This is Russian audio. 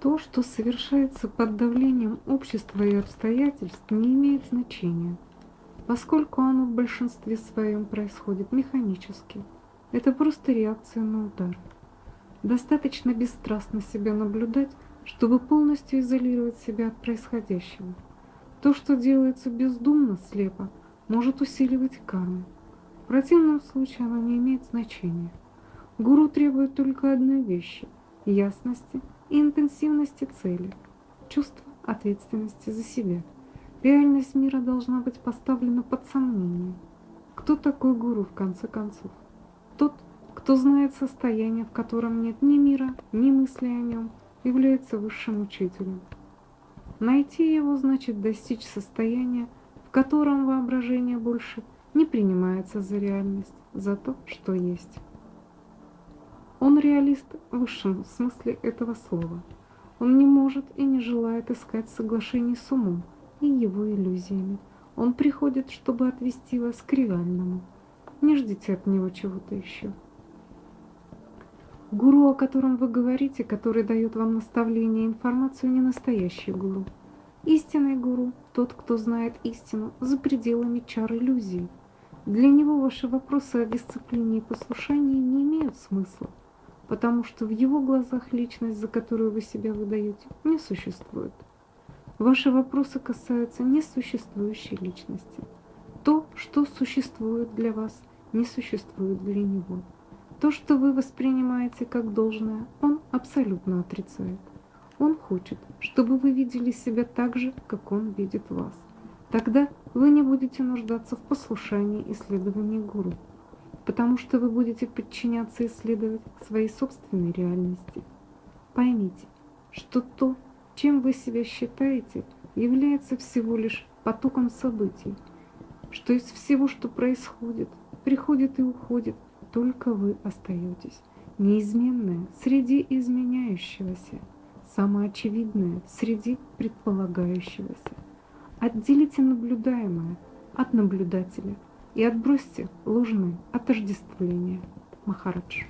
То, что совершается под давлением общества и обстоятельств, не имеет значения, поскольку оно в большинстве своем происходит механически. Это просто реакция на удар. Достаточно бесстрастно себя наблюдать, чтобы полностью изолировать себя от происходящего. То, что делается бездумно, слепо, может усиливать карму. В противном случае оно не имеет значения. Гуру требует только одной вещи – ясности и интенсивности цели, чувства ответственности за себя. Реальность мира должна быть поставлена под сомнение. Кто такой гуру в конце концов? Тот, кто знает состояние, в котором нет ни мира, ни мысли о нем, является высшим учителем. Найти его значит достичь состояния, в котором воображение больше не принимается за реальность, за то, что есть. Он реалист в высшем смысле этого слова. Он не может и не желает искать соглашений с умом и его иллюзиями. Он приходит, чтобы отвести вас к реальному. Не ждите от него чего-то еще. Гуру, о котором вы говорите, который дает вам наставление и информацию, не настоящий гуру. Истинный гуру – тот, кто знает истину за пределами чар иллюзий. Для него ваши вопросы о дисциплине и послушании не имеют смысла потому что в его глазах личность, за которую вы себя выдаете, не существует. Ваши вопросы касаются несуществующей личности. То, что существует для вас, не существует для него. То, что вы воспринимаете как должное, он абсолютно отрицает. Он хочет, чтобы вы видели себя так же, как он видит вас. Тогда вы не будете нуждаться в послушании и следовании гуру потому что вы будете подчиняться и следовать своей собственной реальности. Поймите, что то, чем вы себя считаете, является всего лишь потоком событий, что из всего, что происходит, приходит и уходит, только вы остаетесь, неизменное среди изменяющегося, самоочевидное среди предполагающегося. Отделите наблюдаемое от наблюдателя – и отбросьте ложные отождествления. Махарадж.